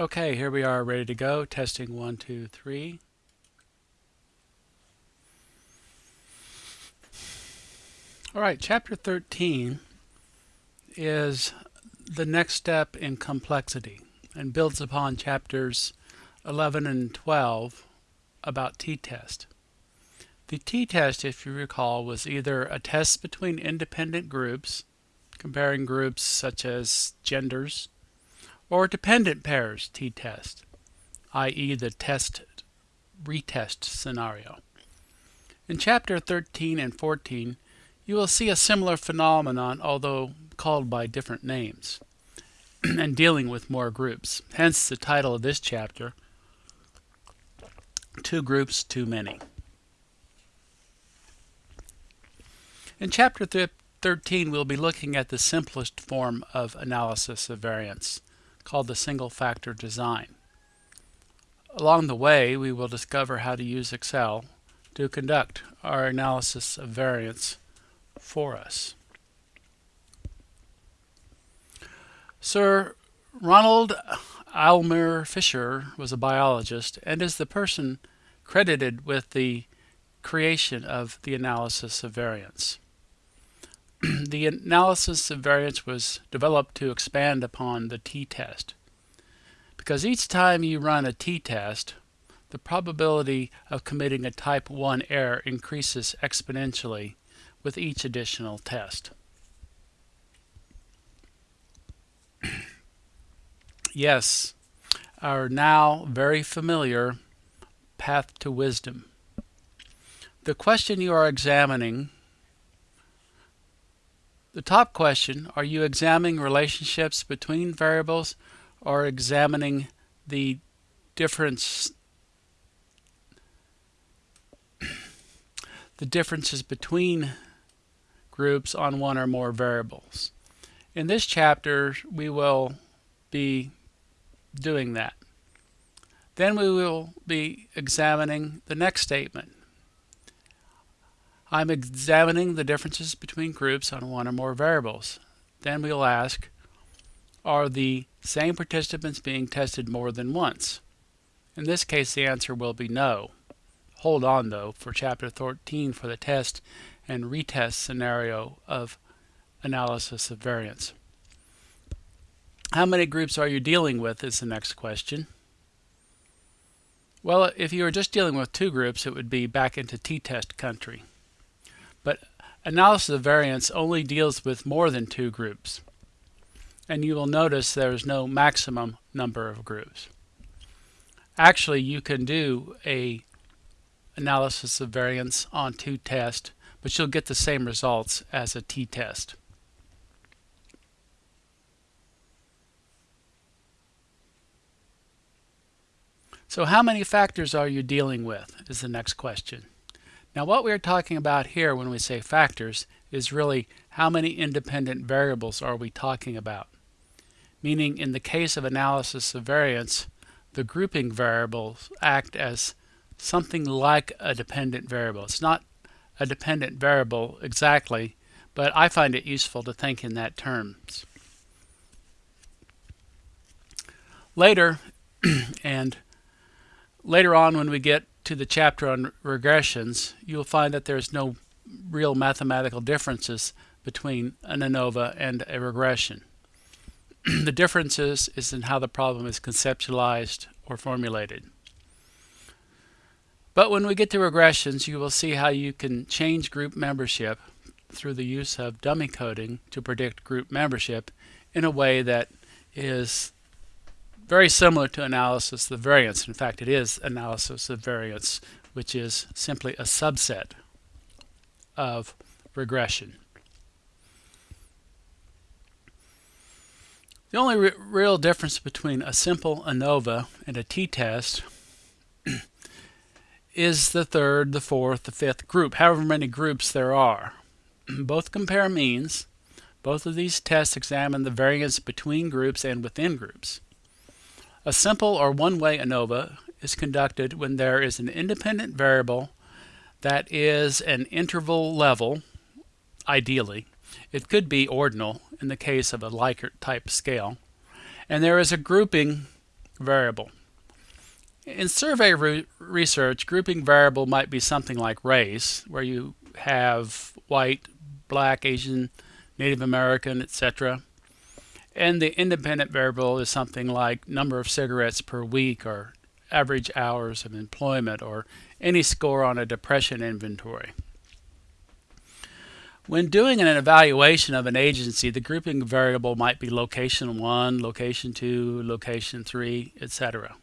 Okay, here we are ready to go. Testing one, two, three. All right, chapter 13 is the next step in complexity and builds upon chapters 11 and 12 about t-test. The t-test, if you recall, was either a test between independent groups, comparing groups such as genders, or dependent pairs t-test, i.e. the test retest scenario. In chapter 13 and 14, you will see a similar phenomenon, although called by different names, and dealing with more groups. Hence the title of this chapter, Two Groups Too Many. In chapter 13, we'll be looking at the simplest form of analysis of variance, called the single factor design. Along the way, we will discover how to use Excel to conduct our analysis of variance for us. Sir Ronald Aylmer Fisher was a biologist and is the person credited with the creation of the analysis of variance. the analysis of variance was developed to expand upon the t-test. Because each time you run a t-test, the probability of committing a type 1 error increases exponentially with each additional test. yes, our now very familiar path to wisdom. The question you are examining the top question, are you examining relationships between variables or examining the difference the differences between groups on one or more variables. In this chapter, we will be doing that. Then we will be examining the next statement. I'm examining the differences between groups on one or more variables. Then we'll ask, are the same participants being tested more than once? In this case, the answer will be no. Hold on, though, for Chapter 13 for the test and retest scenario of analysis of variance. How many groups are you dealing with is the next question. Well, if you were just dealing with two groups, it would be back into t-test country. Analysis of variance only deals with more than two groups. And you will notice there is no maximum number of groups. Actually, you can do a analysis of variance on two tests, but you'll get the same results as a t-test. So how many factors are you dealing with is the next question. Now what we're talking about here when we say factors is really how many independent variables are we talking about. Meaning in the case of analysis of variance, the grouping variables act as something like a dependent variable. It's not a dependent variable exactly, but I find it useful to think in that terms. Later, and later on when we get to the chapter on regressions, you'll find that there's no real mathematical differences between an ANOVA and a regression. the differences is in how the problem is conceptualized or formulated. But when we get to regressions, you will see how you can change group membership through the use of dummy coding to predict group membership in a way that is very similar to analysis of variance. In fact, it is analysis of variance, which is simply a subset of regression. The only re real difference between a simple ANOVA and a t-test is the third, the fourth, the fifth group, however many groups there are. Both compare means. Both of these tests examine the variance between groups and within groups. A simple or one-way ANOVA is conducted when there is an independent variable that is an interval level, ideally. It could be ordinal in the case of a Likert type scale. And there is a grouping variable. In survey re research, grouping variable might be something like race, where you have white, black, Asian, Native American, etc. And the independent variable is something like number of cigarettes per week or average hours of employment or any score on a depression inventory. When doing an evaluation of an agency, the grouping variable might be location 1, location 2, location 3, etc.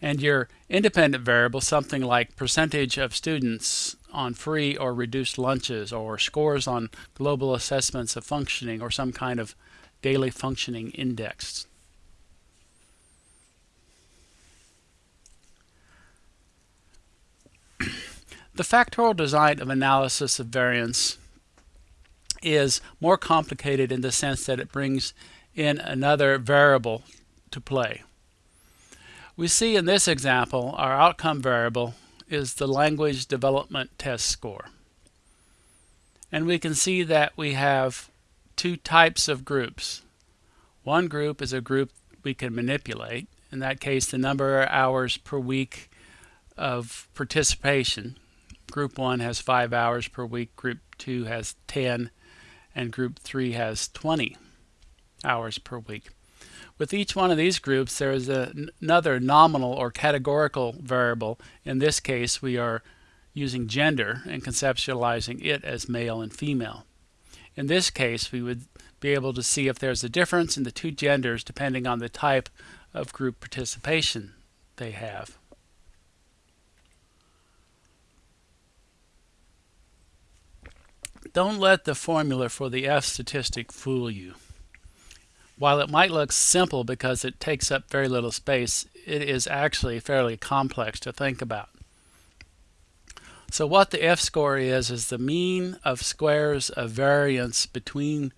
And your independent variable, something like percentage of students on free or reduced lunches or scores on global assessments of functioning or some kind of daily functioning index. The factorial design of analysis of variance is more complicated in the sense that it brings in another variable to play. We see in this example our outcome variable is the language development test score. And we can see that we have two types of groups. One group is a group we can manipulate. In that case, the number of hours per week of participation. Group 1 has 5 hours per week, Group 2 has 10, and Group 3 has 20 hours per week. With each one of these groups, there is a, another nominal or categorical variable. In this case, we are using gender and conceptualizing it as male and female. In this case, we would be able to see if there's a difference in the two genders depending on the type of group participation they have. Don't let the formula for the F statistic fool you. While it might look simple because it takes up very little space, it is actually fairly complex to think about. So what the F-score is, is the mean of squares of variance between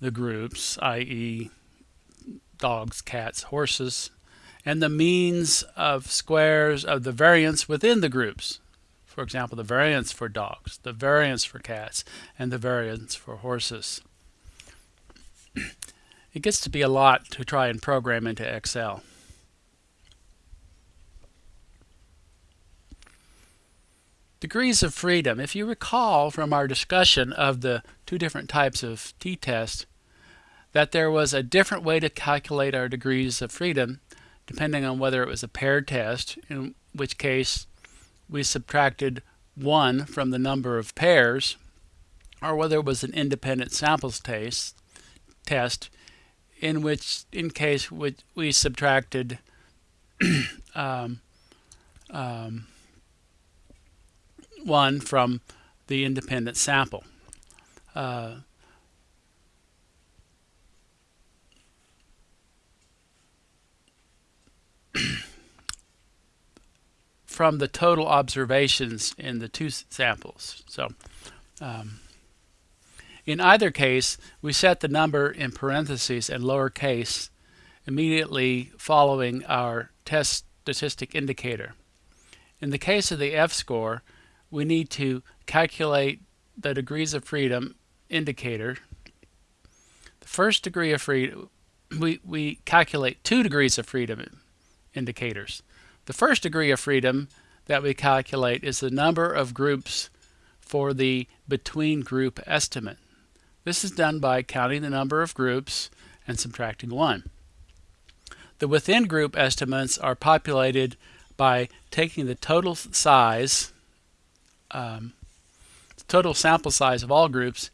the groups, i.e. dogs, cats, horses, and the means of squares of the variance within the groups. For example, the variance for dogs, the variance for cats, and the variance for horses. It gets to be a lot to try and program into Excel. Degrees of freedom. If you recall from our discussion of the two different types of t-test, that there was a different way to calculate our degrees of freedom depending on whether it was a paired test, in which case we subtracted 1 from the number of pairs, or whether it was an independent samples test, test in which in case we, we subtracted um, um, one from the independent sample. Uh, from the total observations in the two samples. So um, in either case, we set the number in parentheses and lowercase immediately following our test statistic indicator. In the case of the F-score, we need to calculate the degrees of freedom indicator. The first degree of freedom, we, we calculate two degrees of freedom indicators. The first degree of freedom that we calculate is the number of groups for the between group estimate. This is done by counting the number of groups and subtracting 1. The within group estimates are populated by taking the total size, um, total sample size of all groups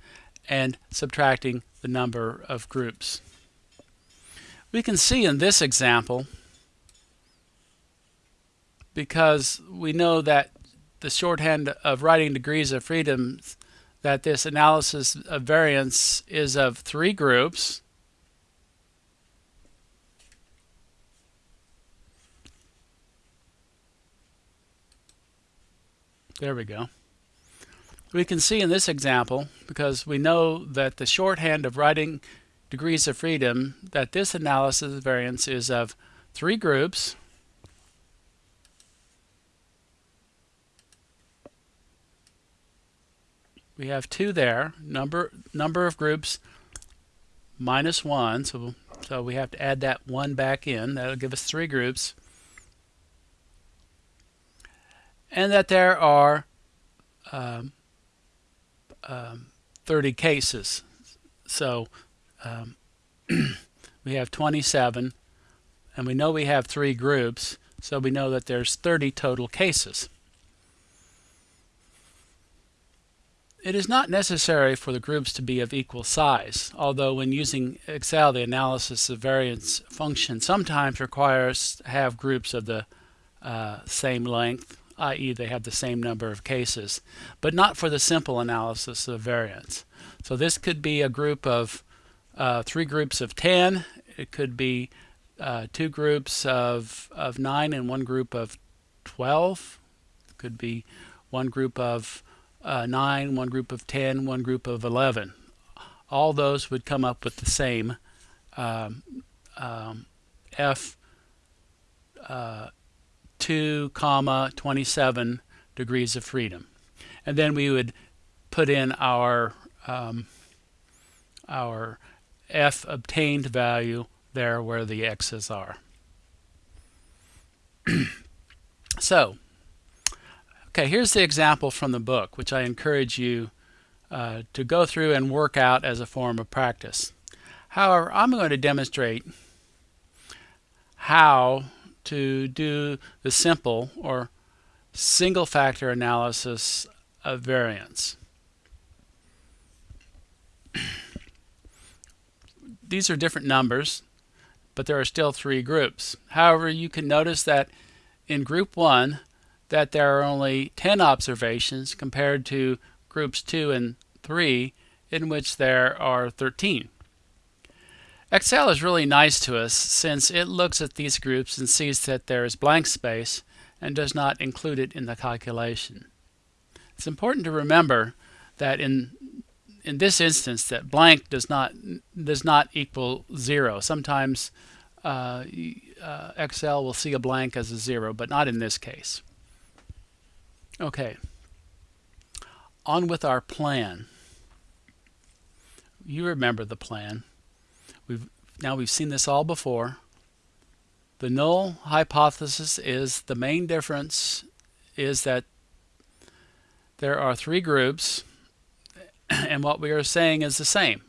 and subtracting the number of groups. We can see in this example, because we know that the shorthand of writing degrees of freedom that this analysis of variance is of three groups. There we go. We can see in this example, because we know that the shorthand of writing degrees of freedom, that this analysis of variance is of three groups. we have two there, number number of groups minus one, so So we have to add that 1 back in. That'll give us three groups. And that there are um, um, 30 cases. So um, we have 27 and we know we have three groups so we know that there's 30 total cases. It is not necessary for the groups to be of equal size, although when using Excel the analysis of variance function sometimes requires to have groups of the uh, same length, i.e. they have the same number of cases, but not for the simple analysis of variance. So this could be a group of uh, three groups of 10, it could be uh, two groups of, of 9 and one group of 12, it could be one group of uh, 9, one group of 10, one group of 11. All those would come up with the same um, um, F uh, 2 comma 27 degrees of freedom. And then we would put in our um, our F obtained value there where the X's are. so Okay, here's the example from the book, which I encourage you uh, to go through and work out as a form of practice. However, I'm going to demonstrate how to do the simple or single factor analysis of variance. These are different numbers, but there are still three groups. However, you can notice that in group 1, that there are only 10 observations compared to groups 2 and 3 in which there are 13. Excel is really nice to us since it looks at these groups and sees that there is blank space and does not include it in the calculation. It's important to remember that in in this instance that blank does not does not equal zero. Sometimes uh, uh, Excel will see a blank as a zero, but not in this case. Okay. On with our plan. You remember the plan. We've now we've seen this all before. The null hypothesis is the main difference is that there are three groups and what we are saying is the same.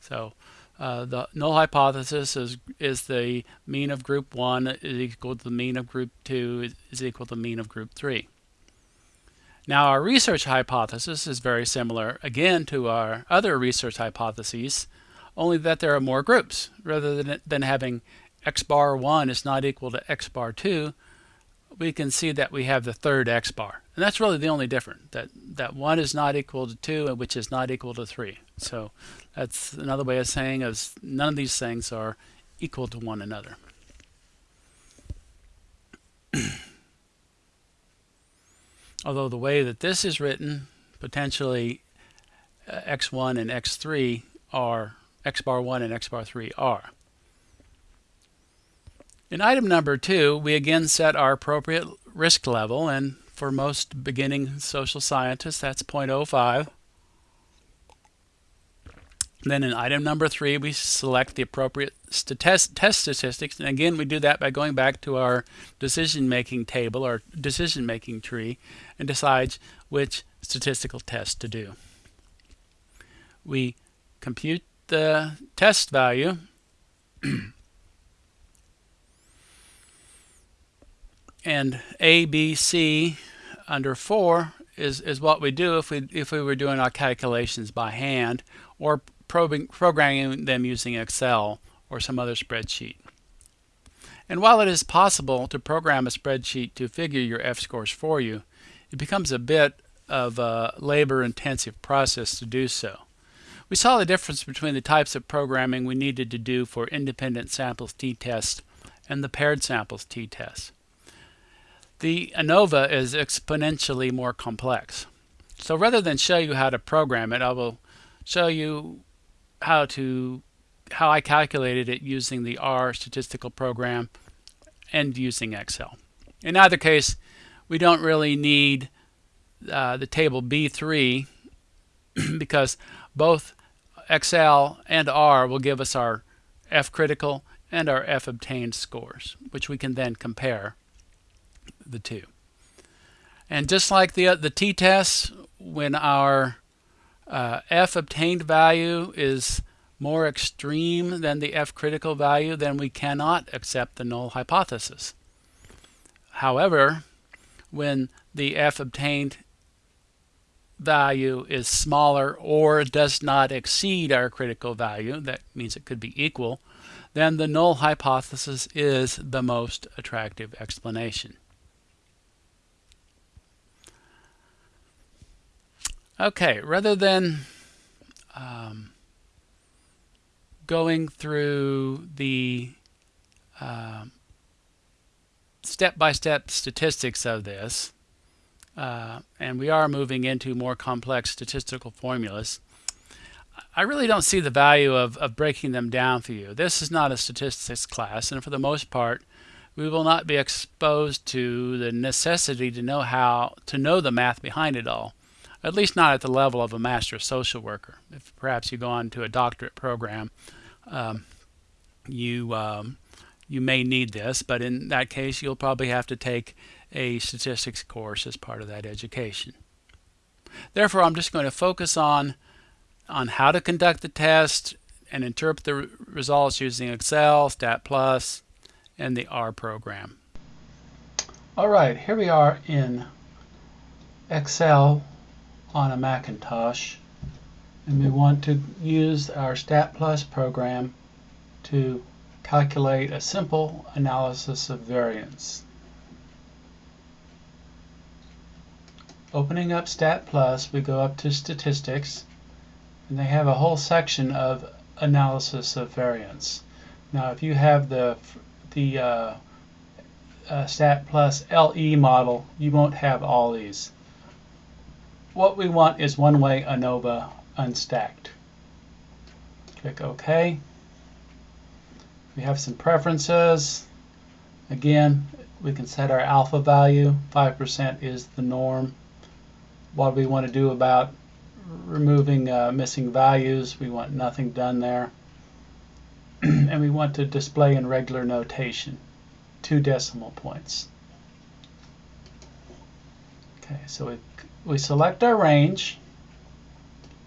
So uh, the null hypothesis is is the mean of group 1 is equal to the mean of group 2 is equal to the mean of group 3. Now our research hypothesis is very similar again to our other research hypotheses, only that there are more groups. Rather than, than having x bar 1 is not equal to x bar 2, we can see that we have the third x bar. And that's really the only difference, that, that 1 is not equal to 2, which is not equal to 3. So that's another way of saying is none of these things are equal to one another. although the way that this is written, potentially uh, x1 and x3 are, x bar 1 and x bar 3 are. In item number 2, we again set our appropriate risk level, and for most beginning social scientists, that's 0.05. Then in item number three, we select the appropriate test, test statistics. And again, we do that by going back to our decision-making table, or decision-making tree, and decides which statistical test to do. We compute the test value and A, B, C under 4 is, is what we do if we, if we were doing our calculations by hand or probing, programming them using Excel or some other spreadsheet. And while it is possible to program a spreadsheet to figure your F-scores for you, it becomes a bit of a labor-intensive process to do so. We saw the difference between the types of programming we needed to do for independent samples t-test and the paired samples t-test. The ANOVA is exponentially more complex. So rather than show you how to program it, I will show you how to how I calculated it using the R statistical program and using Excel. In either case, we don't really need uh, the table B3 because both Excel and R will give us our F critical and our F obtained scores, which we can then compare the two. And just like the, the t-tests, when our uh, F obtained value is more extreme than the F critical value, then we cannot accept the null hypothesis. However, when the F obtained value is smaller or does not exceed our critical value, that means it could be equal, then the null hypothesis is the most attractive explanation. Okay, rather than um, going through the step-by-step uh, -step statistics of this, uh, and we are moving into more complex statistical formulas, I really don't see the value of, of breaking them down for you. This is not a statistics class, and for the most part, we will not be exposed to the necessity to know how to know the math behind it all, at least not at the level of a master social worker. If perhaps you go on to a doctorate program, um, you um, you may need this, but in that case, you'll probably have to take a statistics course as part of that education. Therefore, I'm just going to focus on, on how to conduct the test and interpret the results using Excel, Stat Plus, and the R program. All right, here we are in Excel on a Macintosh, and we want to use our Stat Plus program to calculate a simple analysis of variance. Opening up Stat Plus, we go up to Statistics, and they have a whole section of analysis of variance. Now, if you have the the uh, uh, Stat Plus LE model, you won't have all these. What we want is one-way ANOVA unstacked. Click OK. We have some preferences. Again, we can set our alpha value. 5% is the norm what we want to do about removing uh, missing values. We want nothing done there. and we want to display in regular notation, two decimal points. Okay, so we, we select our range,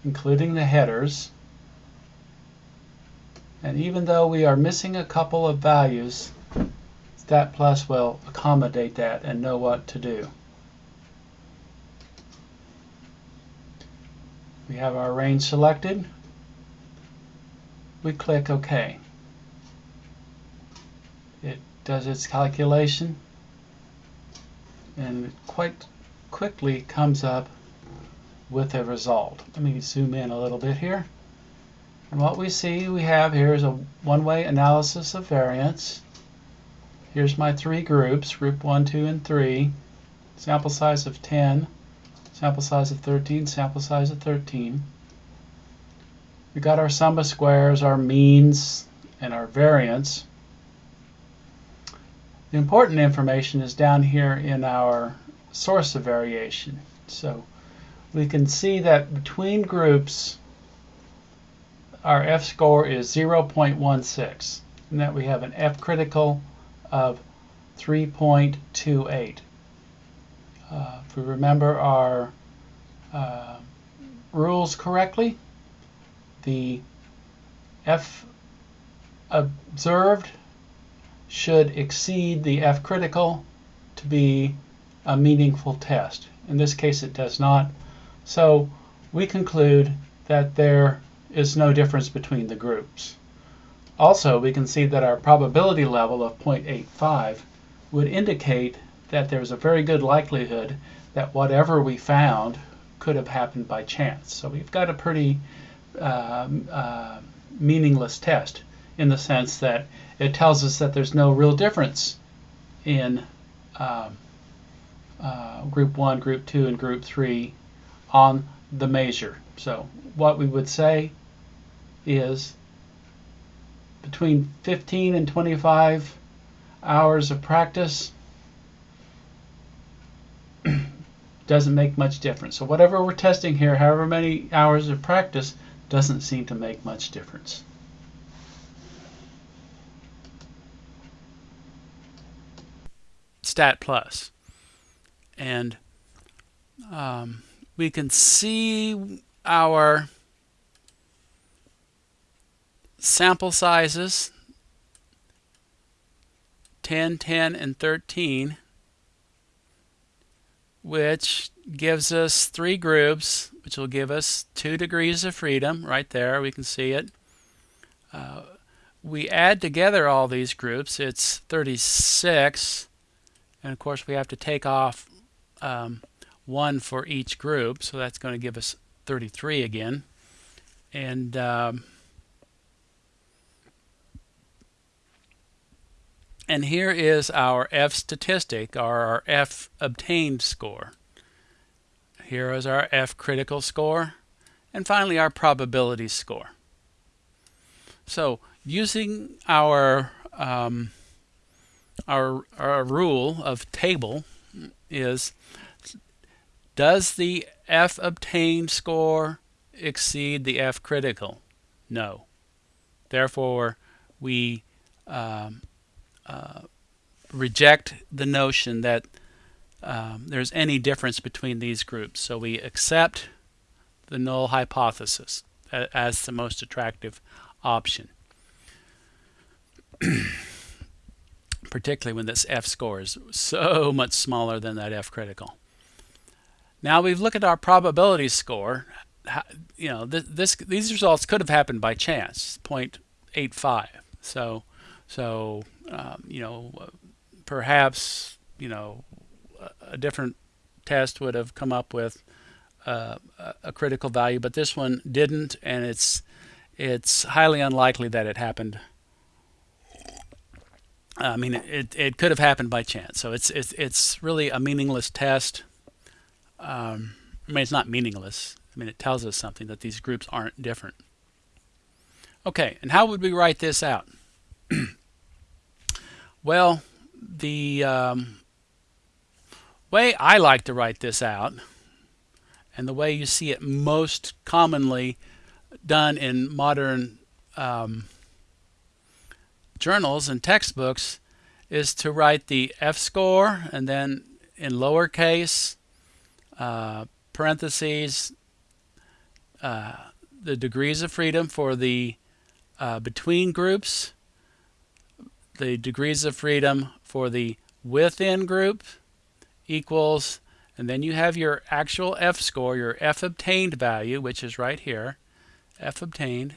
including the headers. And even though we are missing a couple of values, Stat Plus will accommodate that and know what to do. We have our range selected. We click OK. It does its calculation and quite quickly comes up with a result. Let me zoom in a little bit here. And what we see we have here is a one-way analysis of variance. Here's my three groups, group 1, 2, and 3. Sample size of 10 sample size of 13, sample size of 13. We got our sum of squares, our means, and our variance. The important information is down here in our source of variation. So we can see that between groups our F score is 0.16 and that we have an F critical of 3.28. Uh, if we remember our uh, rules correctly, the F observed should exceed the F critical to be a meaningful test. In this case, it does not. So we conclude that there is no difference between the groups. Also, we can see that our probability level of 0.85 would indicate that there's a very good likelihood that whatever we found could have happened by chance. So we've got a pretty uh, uh, meaningless test in the sense that it tells us that there's no real difference in um, uh, group 1, group 2, and group 3 on the measure. So what we would say is between 15 and 25 hours of practice doesn't make much difference. So whatever we're testing here, however many hours of practice, doesn't seem to make much difference. Stat Plus. And um, we can see our sample sizes 10, 10, and 13 which gives us three groups which will give us two degrees of freedom right there we can see it. Uh, we add together all these groups it's 36 and of course we have to take off um, one for each group so that's going to give us 33 again. And um, And here is our F statistic, or our F obtained score. Here is our F critical score. And finally, our probability score. So using our, um, our, our rule of table is, does the F obtained score exceed the F critical? No. Therefore, we um, uh, reject the notion that um, there's any difference between these groups. So we accept the null hypothesis as the most attractive option. Particularly when this F score is so much smaller than that F critical. Now we've looked at our probability score. You know, this, this these results could have happened by chance, 0.85. So, so um, you know, perhaps, you know, a different test would have come up with uh, a critical value, but this one didn't, and it's it's highly unlikely that it happened. I mean, it, it could have happened by chance. So it's it's it's really a meaningless test. Um, I mean, it's not meaningless. I mean, it tells us something that these groups aren't different. Okay, and how would we write this out? Well, the um, way I like to write this out, and the way you see it most commonly done in modern um, journals and textbooks, is to write the F-score and then in lowercase uh, parentheses uh, the degrees of freedom for the uh, between groups the degrees of freedom for the within group equals, and then you have your actual F score, your F obtained value, which is right here, F obtained.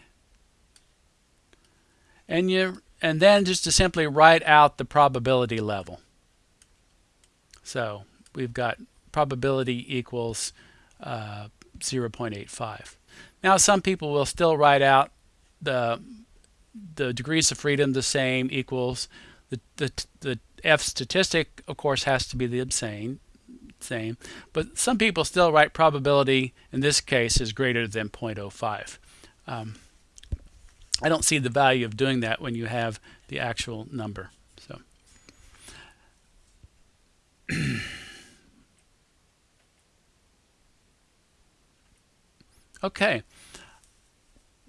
And you and then just to simply write out the probability level. So we've got probability equals uh, 0.85. Now some people will still write out the the degrees of freedom the same equals the, the, the F statistic, of course, has to be the same, same. But some people still write probability, in this case, is greater than 0.05. Um, I don't see the value of doing that when you have the actual number. So. okay.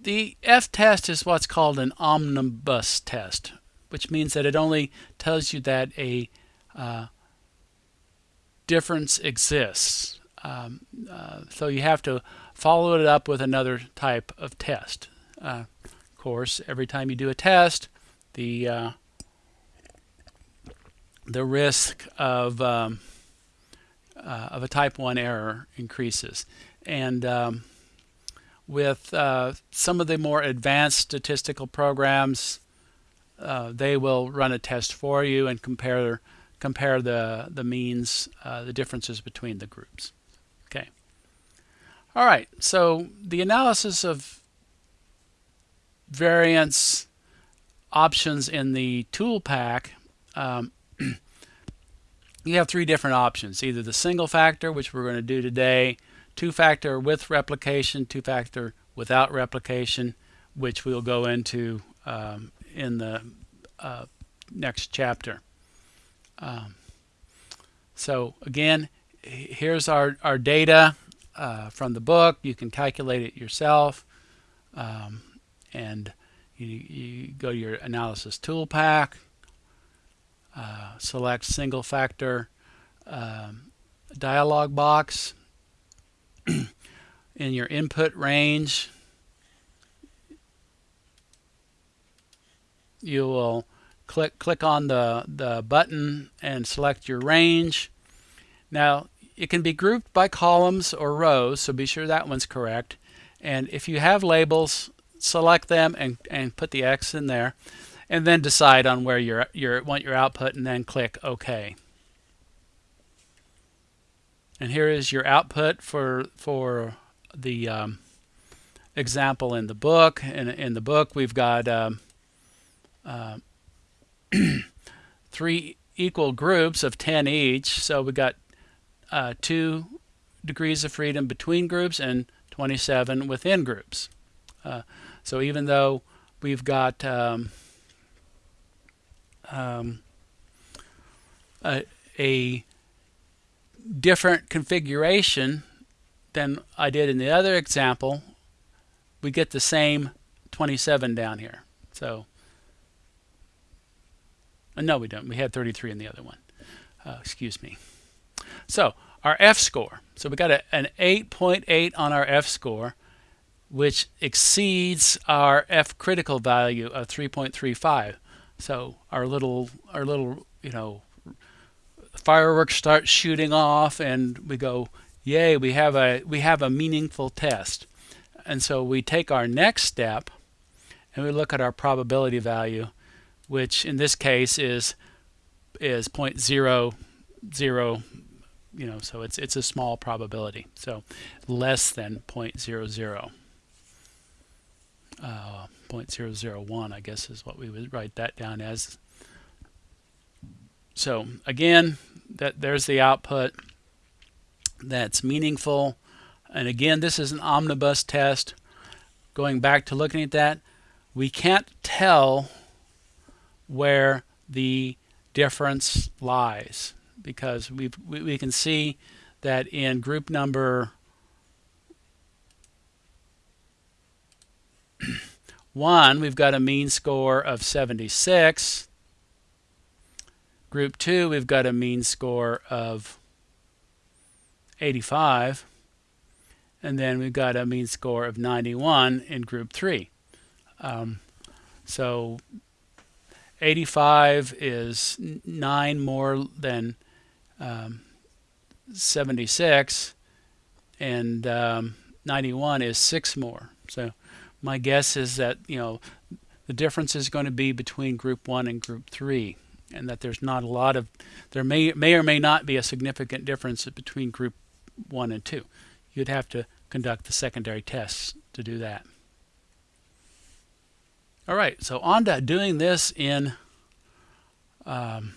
The F-test is what's called an omnibus test, which means that it only tells you that a uh, difference exists. Um, uh, so you have to follow it up with another type of test. Uh, of course, every time you do a test, the uh, the risk of um, uh, of a type 1 error increases. And um, with uh, some of the more advanced statistical programs, uh, they will run a test for you and compare compare the the means, uh, the differences between the groups. Okay. All right. So the analysis of variance options in the tool pack. Um, you have three different options, either the single factor, which we're going to do today, two-factor with replication, two-factor without replication, which we'll go into um, in the uh, next chapter. Um, so again, here's our, our data uh, from the book. You can calculate it yourself. Um, and you, you, go to your analysis tool pack. Uh, select single factor um, dialog box in your input range you will click click on the the button and select your range. Now it can be grouped by columns or rows so be sure that one's correct. And if you have labels select them and, and put the X in there and then decide on where you your want your output and then click OK. And here is your output for for the um, example in the book. In, in the book, we've got um, uh, three equal groups of 10 each. So we got uh, two degrees of freedom between groups and 27 within groups. Uh, so even though we've got um, um, a, a different configuration than I did in the other example, we get the same 27 down here. So, uh, no, we don't. We had 33 in the other one. Uh, excuse me. So, our F score. So we got a, an 8.8 .8 on our F score, which exceeds our F critical value of 3.35. So our little, our little, you know, fireworks start shooting off, and we go, yay, we have a we have a meaningful test. And so we take our next step and we look at our probability value, which in this case is is 0.00, you know, so it's it's a small probability. So less than 0.00. Uh, 0.001, I guess, is what we would write that down as. So again, that there's the output that's meaningful. And again, this is an omnibus test. Going back to looking at that, we can't tell where the difference lies because we we can see that in group number one, we've got a mean score of 76. Group two, we've got a mean score of 85. And then we've got a mean score of 91 in group 3. Um, so 85 is 9 more than um, 76 and um, 91 is 6 more. So my guess is that, you know, the difference is going to be between group 1 and group 3 and that there's not a lot of there may may or may not be a significant difference between group 1 and 2. You'd have to conduct the secondary tests to do that. All right, so on to doing this in um,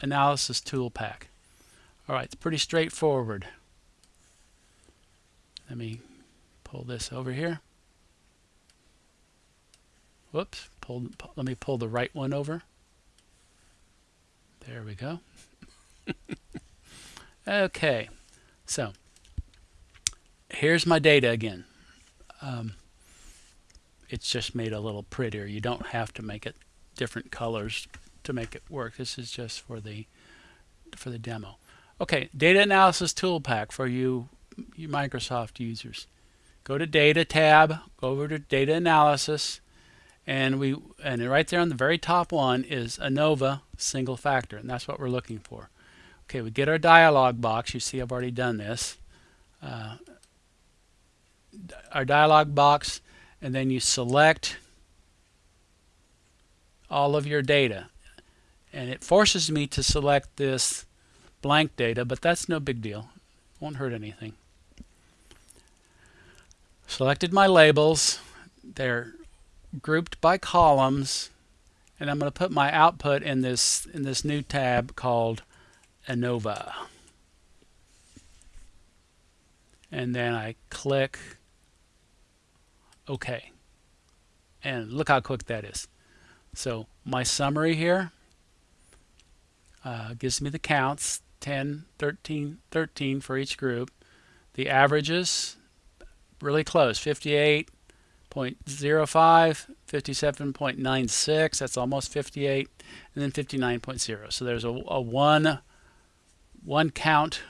Analysis Tool Pack. All right, it's pretty straightforward. Let me pull this over here. Whoops, pull, let me pull the right one over. There we go. Okay, so here's my data again. Um, it's just made a little prettier. You don't have to make it different colors to make it work. This is just for the for the demo. Okay, data analysis tool pack for you, you Microsoft users. Go to data tab, go over to data analysis, and we and right there on the very top one is ANOVA single factor, and that's what we're looking for. Okay, we get our dialog box. You see I've already done this. Uh, our dialog box, and then you select all of your data. And it forces me to select this blank data, but that's no big deal. Won't hurt anything. Selected my labels. They're grouped by columns, and I'm going to put my output in this in this new tab called ANOVA. And then I click OK. And look how quick that is. So my summary here uh, gives me the counts 10, 13, 13 for each group. The averages really close 58, 0.05, 57.96, that's almost 58, and then 59.0. So there's a, a one, one count,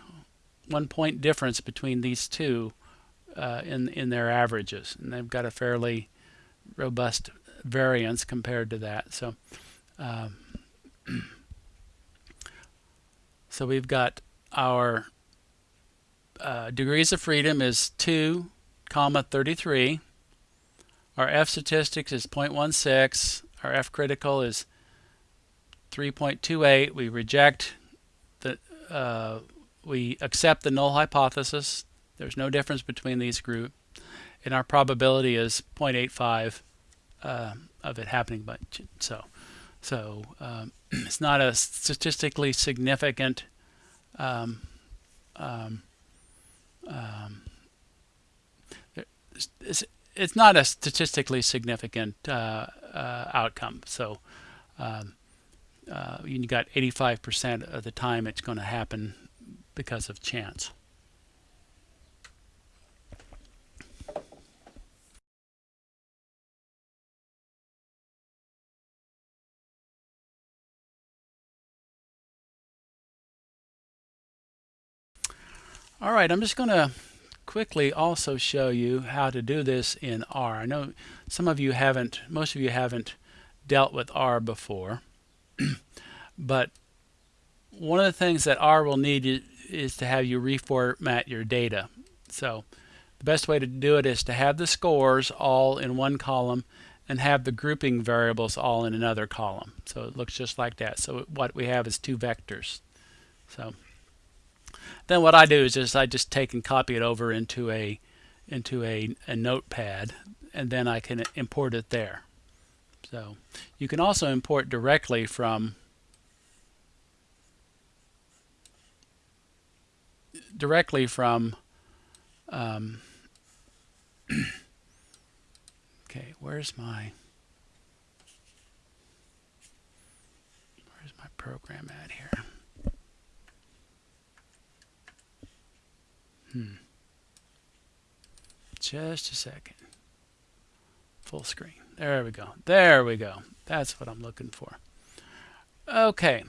one point difference between these two uh, in, in their averages. And they've got a fairly robust variance compared to that. So, um, so we've got our uh, degrees of freedom is 2, comma 33. Our F statistics is 0.16. Our F critical is 3.28. We reject uh, we accept the null hypothesis. There's no difference between these groups. And our probability is 0.85 uh, of it happening. But so, so um, it's not a statistically significant um, um, um it's, it's not a statistically significant uh, uh, outcome. So um, uh, you got 85% of the time it's going to happen because of chance. All right, I'm just going to quickly also show you how to do this in R. I know some of you haven't, most of you haven't dealt with R before, but one of the things that R will need is to have you reformat your data. So the best way to do it is to have the scores all in one column and have the grouping variables all in another column. So it looks just like that. So what we have is two vectors. So then what I do is just I just take and copy it over into a into a, a notepad and then I can import it there. So you can also import directly from directly from um, okay where's my where's my program at here Hmm. Just a second. Full screen. There we go. There we go. That's what I'm looking for. Okay.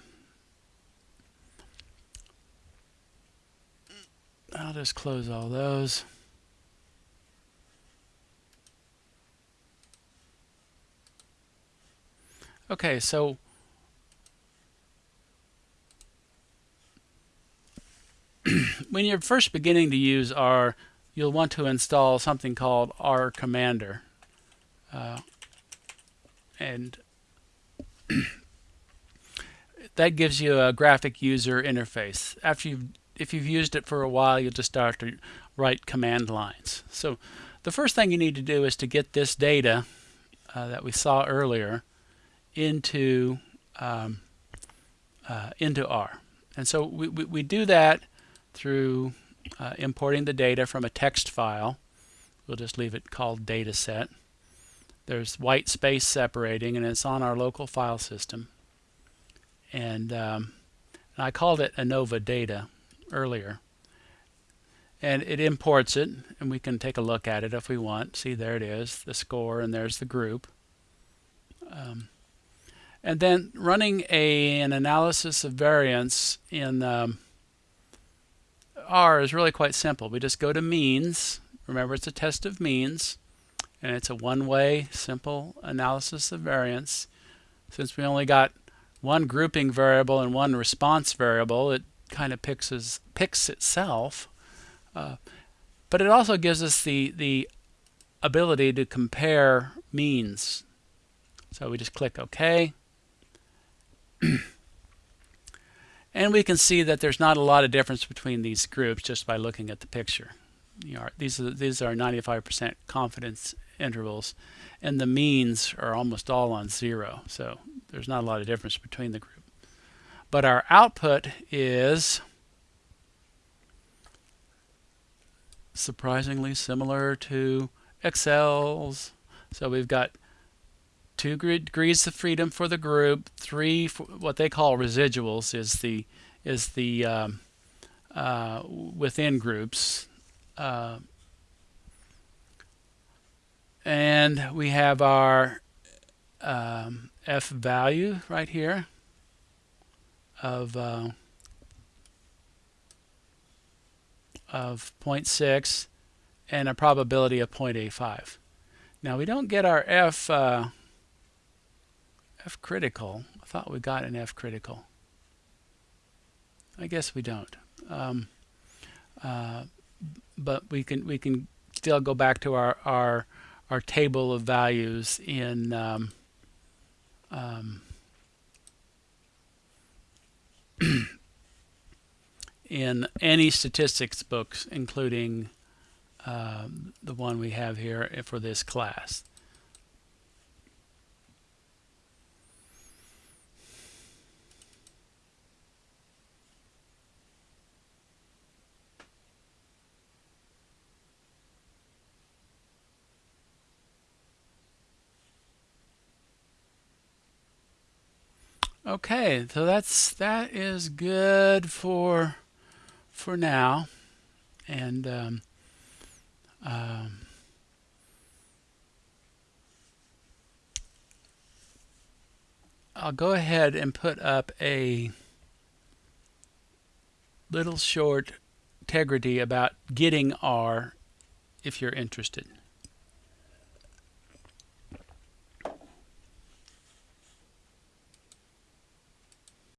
I'll just close all those. Okay, so when you're first beginning to use R, you'll want to install something called R Commander. Uh, and that gives you a graphic user interface. After you've, if you've used it for a while, you'll just start to write command lines. So the first thing you need to do is to get this data uh, that we saw earlier into um, uh, into R. And so we, we, we do that through uh, importing the data from a text file. We'll just leave it called dataset. There's white space separating and it's on our local file system. And, um, and I called it ANOVA data earlier. And it imports it and we can take a look at it if we want. See there it is, the score and there's the group. Um, and then running a, an analysis of variance in um, R is really quite simple. We just go to means. Remember, it's a test of means. And it's a one-way, simple analysis of variance. Since we only got one grouping variable and one response variable, it kind of picks, picks itself. Uh, but it also gives us the, the ability to compare means. So we just click OK. And we can see that there's not a lot of difference between these groups just by looking at the picture. You these are these are 95% confidence intervals, and the means are almost all on zero. So there's not a lot of difference between the group. But our output is surprisingly similar to Excel's. So we've got two degrees of freedom for the group, three what they call residuals is the is the um, uh, within groups, uh, and we have our um, f value right here of uh, of 0.6 and a probability of 0.85. Now we don't get our f uh, f critical. I thought we got an f critical. I guess we don't. Um, uh, but we can we can still go back to our our our table of values in um, um, in any statistics books, including uh, the one we have here for this class. Okay, so that's that is good for for now, and um, um, I'll go ahead and put up a little short integrity about getting R if you're interested.